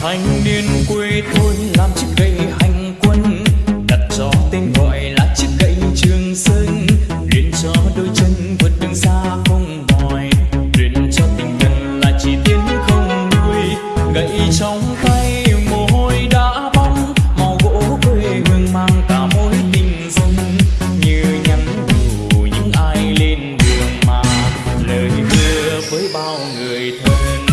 thanh niên quê tôi làm chiếc gậy hành quân, đặt cho tên gọi là chiếc gậy trường sơn. Luyện cho đôi chân vượt đường xa không mỏi, luyện cho tinh thần là chỉ tiến không lùi gậy trong tay mồ hôi đã bong, màu gỗ quê hương mang cả mối tình dân. Như nhắn nhủ những ai lên đường mà lời hứa với bao người thân.